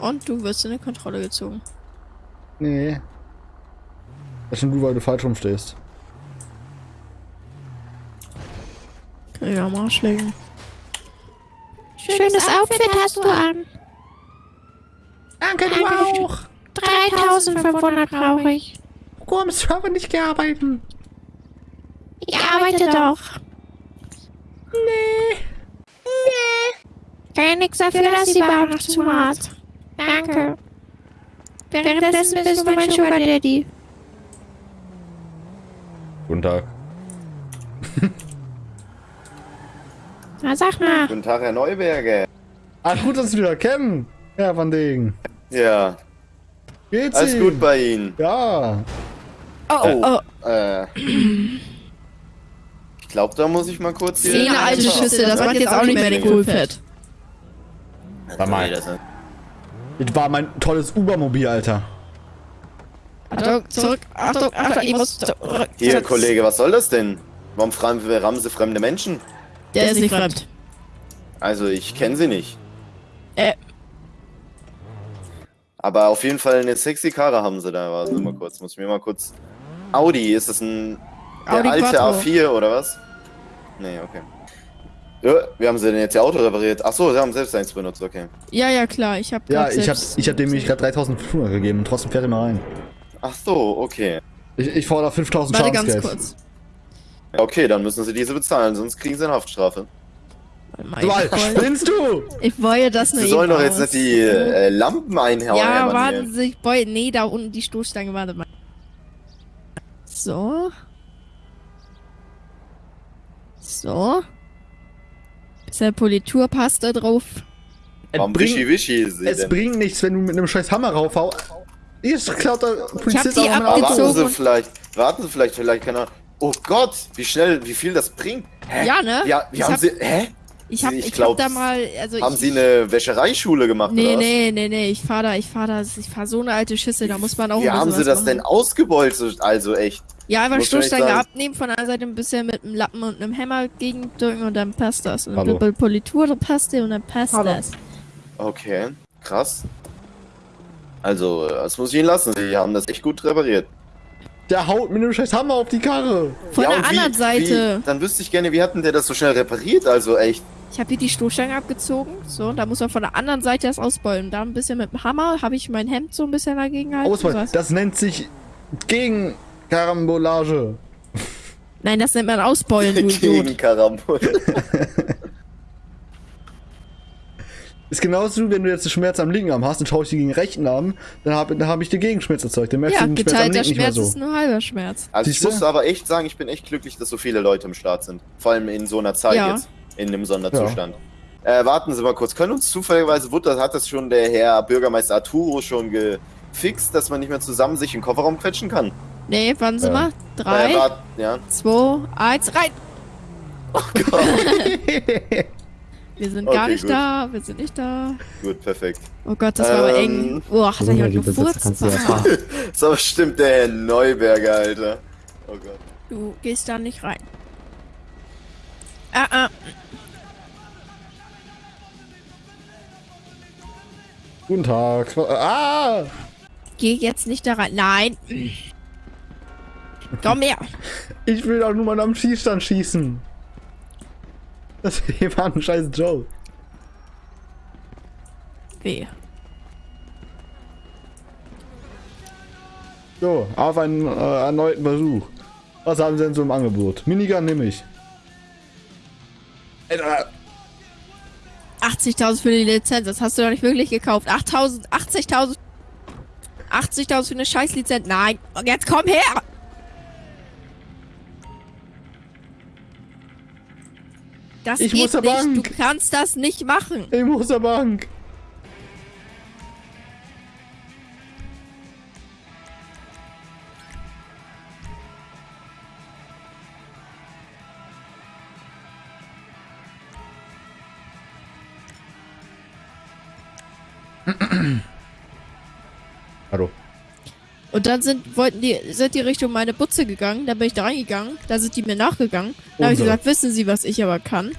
Und du wirst in eine Kontrolle gezogen. Nee. Das ist schon du, weil du falsch rumstehst. Kann ich am Arsch legen. Schönes Outfit hast du an. Danke, du auch. 3500 brauche ich. Warum hast du aber nicht gearbeitet? Ich arbeite doch. Nee. Kann ja nichts dafür, dass die Bar noch zu hat. Danke. Währenddessen bist du mein Sugar Daddy. Guten Tag. Na, sag mal. Guten Tag, Herr Neuberger. Ah, gut, dass wir wieder kennen. Ja, von Degen. Ja, Geht's alles Ihnen? gut bei Ihnen. Ja. Oh, oh, Äh, ich glaube, da muss ich mal kurz. Zehn alte Schüsse, das macht jetzt auch nicht mehr den Coolfett. War mal. Das, war mein tolles Ubermobil, Alter. Achtung, zurück, Achtung, Achtung, ich muss zurück. hier, Kollege, was soll das denn? Warum fragen wir rammen Sie fremde Menschen? Der ist nicht fremd. Also, ich kenne sie nicht. Äh. Aber auf jeden Fall eine sexy Karre haben sie da. Warten Sie mal kurz, muss ich mir mal kurz... Audi, ist das ein... Der Audi alte Quattro. A4 oder was? Nee, okay. Ja, wie haben sie denn jetzt ihr Auto repariert? Ach so, sie haben selbst eins benutzt, okay. Ja, ja, klar, ich hab Ja, ich hab, selbst- ich hab dem nämlich gerade 3500 gegeben und trotzdem fährt er mal rein. Ach so, okay. Ich, ich fordere 5000 Warte ganz Schadensgeld. kurz. Ja, Okay, dann müssen sie diese bezahlen, sonst kriegen sie eine Haftstrafe. Warte Du, Alter, ich wollte- spinnst du? Ich wollte das nur Sie sollen doch jetzt nicht die äh, Lampen einhauen. Ja, warten. Sie, ich wollte... Nee, da unten die Stoßstange, warte mal. So. So. Bisschen Politur passt da drauf. Warum bringt- wischi-wischi sie Es denn? bringt nichts, wenn du mit einem scheiß Hammer raufhau. Ist klaut der Polizist die auch noch Aber mein warten. Sie vielleicht, warten Sie vielleicht, vielleicht kann er... Oh Gott, wie schnell, wie viel das bringt. Hä? Ja, ne? Ja, wie Ich haben hab- Sie, hä? Ich hab, Ich ich glaub, hab da mal... Also Haben ich, Sie eine Wäschereischule gemacht Nee, oder was? nee, nee, nee, ich fahr da, ich fahr da, ich fahr so eine alte Schüssel, da muss man auch Wie haben Sie das machen. denn ausgebeult, also echt? Ja, einfach Stoßstange abnehmen, von einer Seite ein bisschen mit einem Lappen und einem Hammer gegendrücken und dann passt das. Und Hallo. Doppel Politur, dann passt der und dann passt Hallo. das. Okay, krass. Also, das muss ich Ihnen lassen. Sie haben das echt gut repariert. Der haut mit einem scheiß Hammer auf die Karre. Von Ja, der und wie- anderen Seite. Wie, dann wüsste ich gerne, wie hat denn der das so schnell repariert? Also echt. Ich habe hier die Stoßstange abgezogen, so, und da muss man von der anderen Seite das ausbeulen. Da ein bisschen mit dem Hammer habe ich mein Hemd so ein bisschen dagegen gehalten. Was- Das nennt sich Gegenkarambolage. Nein, das nennt man ausbeulen, du Gegen Idiot. Karambol. Ist genauso, wenn du jetzt einen Schmerz am linken Arm hast, dann schaue ich dir gegen den rechten Arm, dann habe dann hab ich dir Gegenschmerz erzeugt. Dann merkst Ja, du den Schmerz am geteilter linken nicht mehr Schmerz so. ist nur halber Schmerz. Also ich Siehste? muss aber echt sagen, ich bin echt glücklich, dass so viele Leute im Start sind. Vor allem in so einer Zeit Ja. jetzt. In einem Sonderzustand. Äh, warten Sie mal kurz. Können uns zufälligerweise, wurde, hat das schon der Herr Bürgermeister Arturo schon gefixt, dass man nicht mehr zusammen sich in den Kofferraum quetschen kann? Nee, warten Sie Ja. mal. Äh, Drei, wart, ja. zwei, eins, rein! Wir sind gar Okay, nicht gut. da, wir sind nicht da. Gut, perfekt. Oh Gott, das war aber Ähm, eng. Oh, hat da jemand gefurzt? Das ist aber stimmt der Herr Neuberger, Alter. Oh Gott. Du gehst da nicht rein. Ah, ah. Guten Tag. Ah! Geh jetzt nicht da rein. Nein. Komm her. Ich will doch nur mal am Schießstand schießen. Das hier war ein scheiß Joke. Weh. So, auf einen äh, erneuten Versuch. Was haben Sie denn so im Angebot? Minigun nehme ich. Alter, 80.000 für die Lizenz, das hast du doch nicht wirklich gekauft. 8.000, 80.000. 80.000 für eine Scheißlizenz. Nein. Und jetzt komm her. Das Ich geht muss zur nicht. Bank. Du kannst das nicht machen. Ich muss zur Bank. Und dann sind, wollten die, sind die Richtung meine Butze gegangen, da bin ich da reingegangen, da sind die mir nachgegangen. Da habe ich gesagt, wissen Sie, was ich aber kann?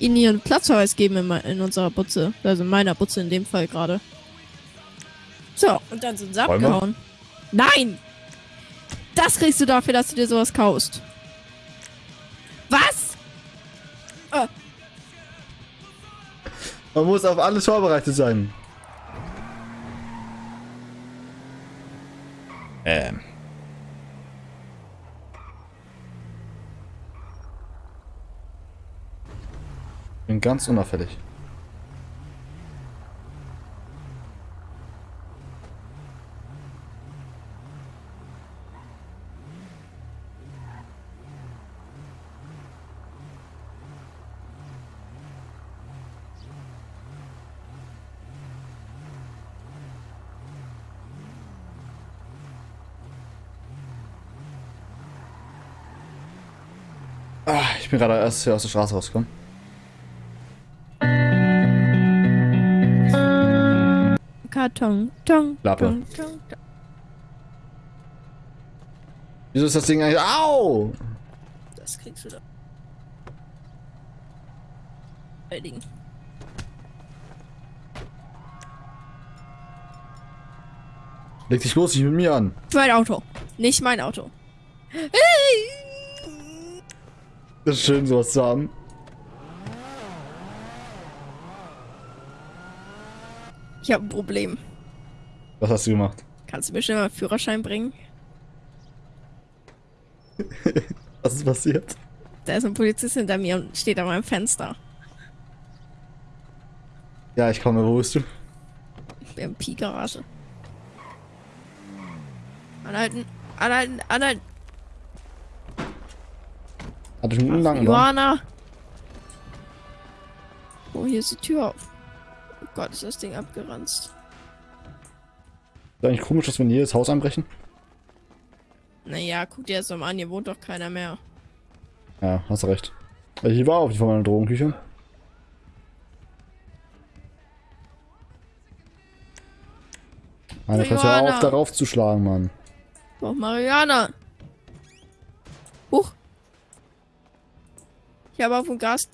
Ihnen ihren Platzverweis geben in, in unserer Butze. Also in meiner Butze in dem Fall gerade. So, und dann sind sie wir? abgehauen. Nein! Das kriegst du dafür, dass du dir sowas kaufst. Was? Man muss auf alles vorbereitet sein. Ähm. Bin ganz unauffällig. Ah, ich bin gerade erst hier aus der Straße rausgekommen. Karton, Tong, Klappe. Tong, Tong, Tong. Wieso ist das Ding eigentlich... Au! Das kriegst du da. Erledigen. Leg dich bloß nicht mit mir an. Mein Auto. Nicht mein Auto. Das ist schön, sowas zu haben. Ich habe ein Problem. Was hast du gemacht? Kannst du mir schnell mal einen Führerschein bringen? Was ist passiert? Da ist ein Polizist hinter mir und steht an meinem Fenster. Ja, ich komme. Wo bist du? BMP-Garage. Anhalten, anhalten, anhalten. Hatte ich einen langen? Johanna. Oh, hier ist die Tür auf. Oh Gott, ist das Ding abgeranzt. Ist eigentlich komisch, dass wir in jedes Haus einbrechen? Naja, guck dir das doch mal an, hier wohnt doch keiner mehr. Ja, hast recht. Also Hier war auf jeden Fall meine Drogenküche. Meine Fresse auf, darauf zu schlagen, Mann. Oh, Mariana. Ich habe auf dem Gas.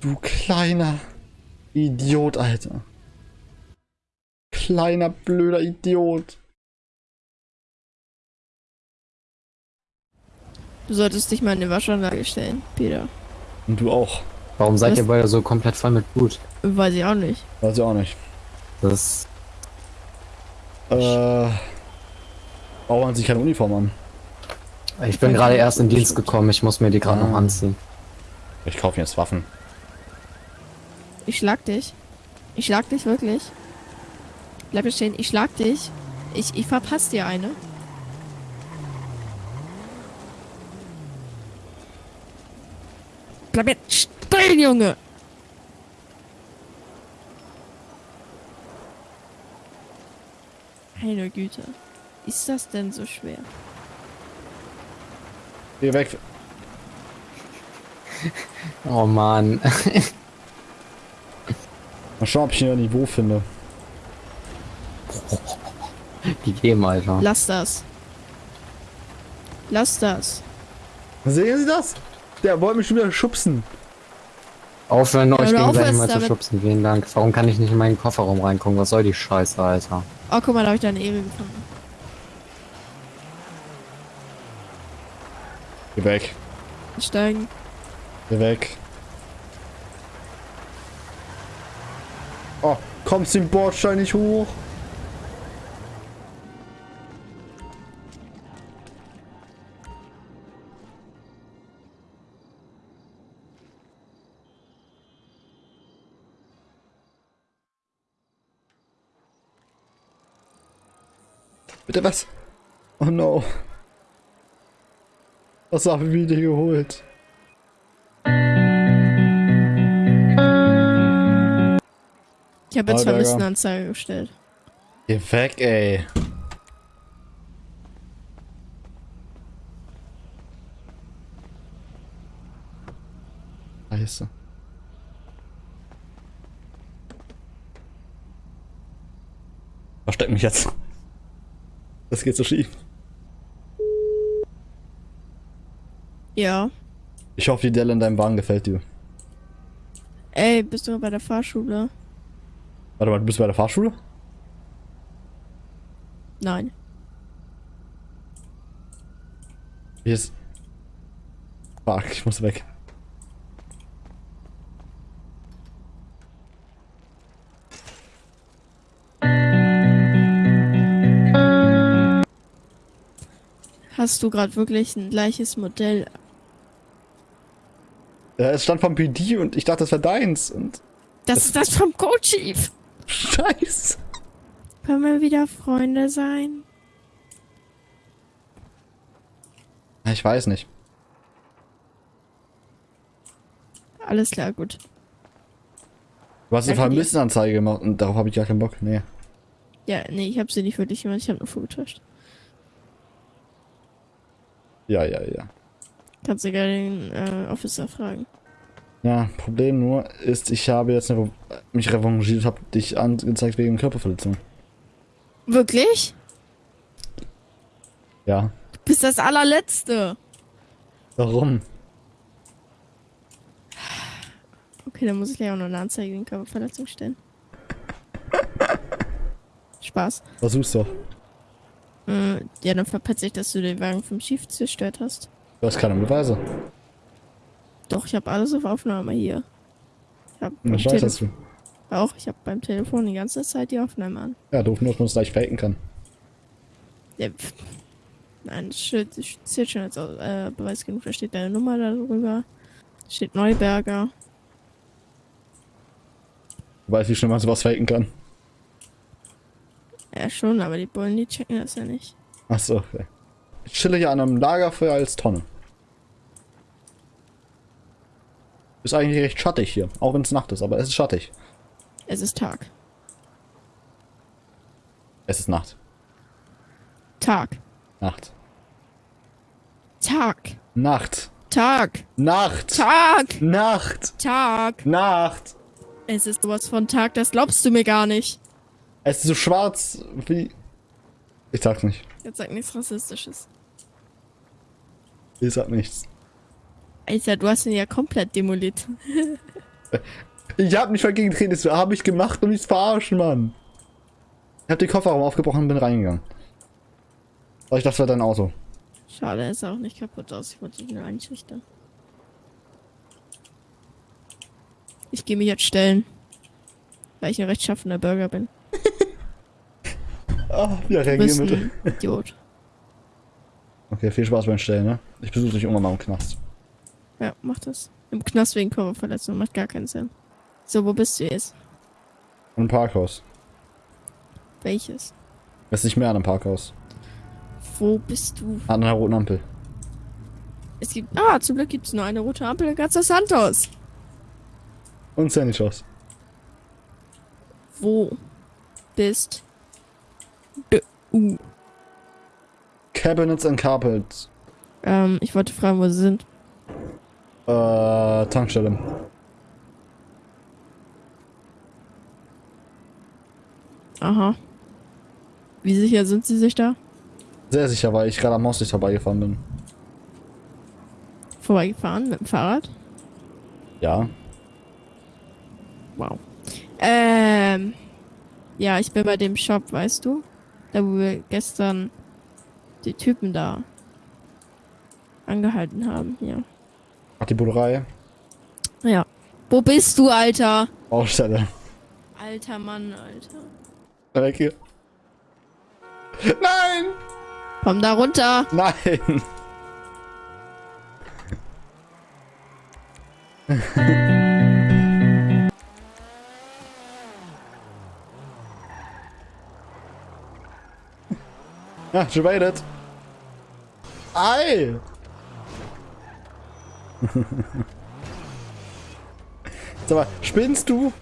Du kleiner Idiot, Alter. Kleiner blöder Idiot. Du solltest dich mal in eine Waschanlage stellen, Peter. Und du auch. Warum seid Was? ihr beide so komplett voll mit Blut? Weiß ich auch nicht. Weiß ich auch nicht. Das Äh. Man sich keine Uniform an. ich bin gerade erst in Dienst gekommen, ich muss mir die gerade noch Ah. anziehen. Ich kaufe mir jetzt Waffen. Ich schlag dich. Ich schlag dich wirklich. Bleib hier stehen, ich schlag dich. Ich, ich verpasse dir eine. Bleib jetzt stehen, Junge! Meine Güte. Ist das denn so schwer? Geh weg. Oh Mann. Mal schauen, ob ich hier ein Niveau finde. Die geben, Alter. Lass das. Lass das. Sehen Sie das? Der wollte mich schon wieder schubsen. Aufhören, euch du gegenseitig mal zu damit. schubsen. Vielen Dank. Warum kann ich nicht in meinen Kofferraum reingucken? Was soll die Scheiße, Alter? Oh, guck mal, da habe ich deine Ehre gefunden. Geh weg. Steigen. Geh weg. Oh, kommst den Bordstein nicht hoch? Bitte was? Oh no. Was haben wir dir geholt? Ich habe jetzt Vermisstenanzeige gestellt. Geh weg, ey. Scheiße. Versteck mich jetzt. Das geht so schief. Ja. Ich hoffe, die Delle in deinem Wagen gefällt dir. Ey, bist du bei der Fahrschule? Warte mal, du bist bei der Fahrschule? Nein. Hier ist. Fuck, ich muss weg. Hast du gerade wirklich ein gleiches Modell? Ja, es stand vom PD und ich dachte, das wäre deins. Und. Das ist das vom Co-Chief. Scheiße. Können wir wieder Freunde sein? Ich weiß nicht. Alles klar, gut. Du hast eine. Vermisstenanzeige gemacht und darauf habe ich gar keinen Bock. Nee. Ja, nee, ich habe sie nicht wirklich gemacht, ich habe nur vorgetäuscht. Ja, ja, ja. Kannst du gerne den äh, Officer fragen. Ja, Problem nur ist, ich habe jetzt eine, mich revanchiert, habe dich angezeigt wegen Körperverletzung. Wirklich? Ja. Du bist das allerletzte. Warum? Okay, dann muss ich gleich auch noch eine Anzeige wegen Körperverletzung stellen. Spaß. Versuch's doch. Äh, ja, dann verpetze ich, dass du den Wagen vom Chief zerstört hast. Du hast keine Beweise. Doch, ich habe alles auf Aufnahme hier. Ich hab Das weiß Telef- du. Auch, ich habe beim Telefon die ganze Zeit die Aufnahme an. Ja, doof nur, dass man es gleich faken kann. Ja, pff. Nein, das zählt schon als äh, Beweis genug. Da steht deine Nummer darüber. Da steht Neuberger. Du weißt, wie schnell man sowas faken kann. Ja, schon, aber die Bullen, die checken das ja nicht. Achso, okay. Ich chille hier an einem Lagerfeuer als Tonne. Ist eigentlich recht schattig hier, auch wenn es Nacht ist, aber es ist schattig. Es ist Tag. Es ist Nacht. Tag. Nacht. Tag. Nacht. Tag. Nacht. Tag. Nacht. Tag. Nacht. Es ist sowas von Tag, das glaubst du mir gar nicht. Es ist so schwarz wie. Ich sag's nicht. Jetzt sag nichts Rassistisches. Ich sag nichts. Alter, du hast ihn ja komplett demoliert. Ich hab nicht dagegen geredet, das hab ich gemacht, um mich zu verarschen, Mann. Ich hab den Kofferraum aufgebrochen und bin reingegangen. Aber ich dachte, das war dein Auto. Schade, er sah auch nicht kaputt aus. Ich wollte ihn nur einschüchtern. Ich gehe mich jetzt stellen. Weil ich ein rechtschaffener Bürger bin. Ah, ja, Du reagier bist bitte. Idiot. Okay, viel Spaß beim Stellen, ne? Ich besuche dich irgendwann mal im Knast. Ja, mach das. Im Knast wegen Körperverletzung. Macht gar keinen Sinn. So, wo bist du jetzt? Im Parkhaus. Welches? Es ist nicht mehr an einem Parkhaus. Wo bist du? An einer roten Ampel. Es gibt. Ah, zum Glück gibt es nur eine rote Ampel in Gaza Santos. Und Sandy Shows. Wo bist du? Cabinets and Carpets. Ähm, ich wollte fragen, wo sie sind. Äh, Tankstelle. Aha. Wie sicher sind sie sich da? Sehr sicher, weil ich gerade am Haus nicht vorbeigefahren bin. Vorbeigefahren mit dem Fahrrad? Ja. Wow. Ähm. Ja, ich bin bei dem Shop, weißt du? Da, wo wir gestern die Typen da angehalten haben, ja. Ach, die Bullerei. Ja. Wo bist du, Alter? Baustelle. Alter Mann, Alter. Weg hier. Nein! Komm da runter. Nein! Ja, she made it. Ei! Sag mal, spinnst du?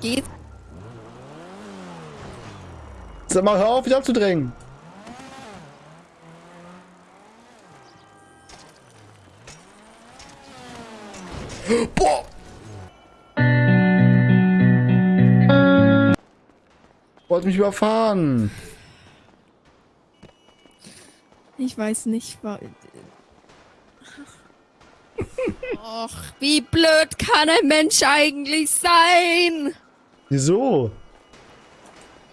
Geht. Sag mal, hör auf, mich abzudrängen. Boah! Wollte mich überfahren. Ich weiß nicht, wa- Och, wie blöd kann ein Mensch eigentlich sein? Wieso?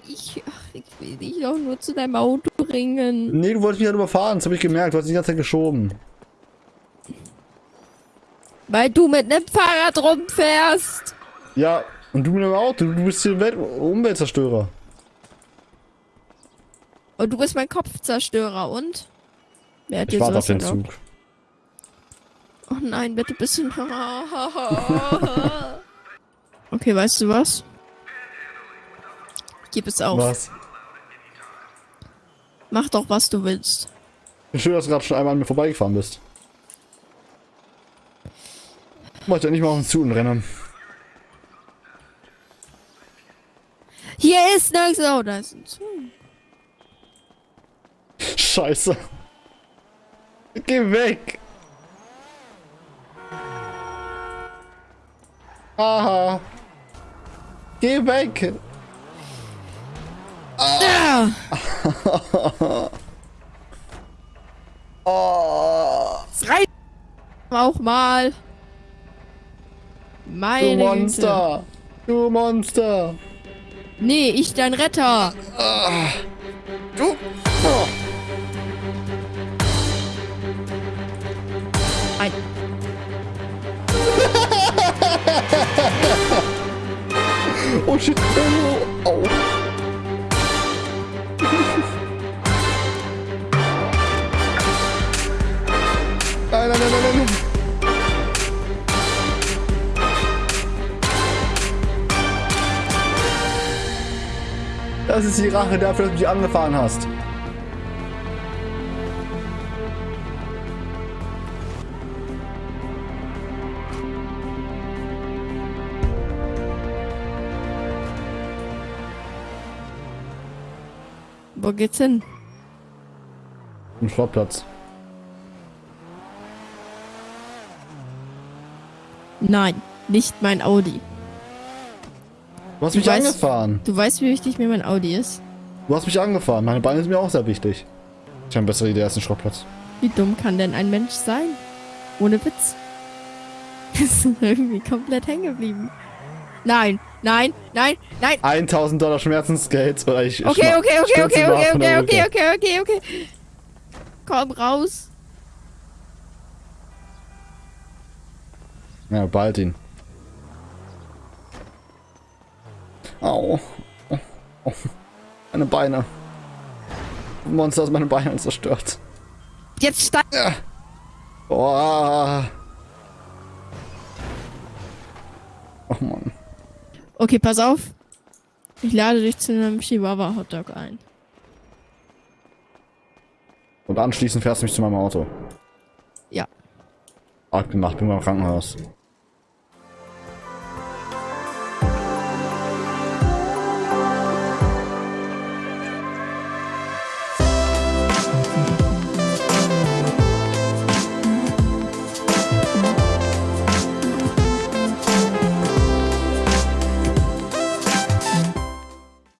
Ich, ach, ich will dich doch nur zu deinem Auto bringen. Nee, du wolltest mich halt überfahren. Das habe ich gemerkt. Du hast dich die ganze Zeit geschoben. Weil du mit einem Fahrrad rumfährst. Ja, und du mit dem Auto. Du bist hier Welt Umweltzerstörer. Und du bist mein Kopfzerstörer und? Wer hat Ich warte auf den erlaubt? Zug. Oh nein, bitte bisschen. okay, weißt du was? Gib es auf. Was? Mach doch, was du willst. Schön, dass du gerade schon einmal an mir vorbeigefahren bist. Mach ja nicht mal auf den Zug und renne. Hier ist nichts. Oh, da ist ein Zug. Scheiße. Geh weg. Aha. Geh weg. Ah! Oh, Es reicht auch mal. du Meine Güte. Monster. Du Monster. Nee, ich dein Retter. Du. Oh shit. Oh. Au. Nein, nein, nein, nein. Das ist die Rache dafür, dass du mich angefahren hast. Wo geht's hin? Im Schrottplatz. Nein, nicht mein Audi. Du hast Du mich weißt- angefahren. Du weißt, wie wichtig mir mein Audi ist? Du hast mich angefahren. Meine Beine sind mir auch sehr wichtig. Ich habe eine bessere Idee als ein Schrottplatz. Wie dumm kann denn ein Mensch sein? Ohne Witz. Sind irgendwie komplett hängen geblieben. Nein, nein, nein, nein. 1000 Dollar Schmerzensgeld. Oder ich Okay, okay, okay, okay, okay, okay, okay, okay, okay, okay. Komm raus. Ja, bald ihn. Au. Oh, oh. Meine Beine. Ein Monster hat meine Beine zerstört. Jetzt steig. Boah. Oh Mann. Okay, pass auf. Ich lade dich zu einem Chihuahua Hotdog ein. Und anschließend fährst du mich zu meinem Auto. Ja. Arg gemacht, bin beim Krankenhaus.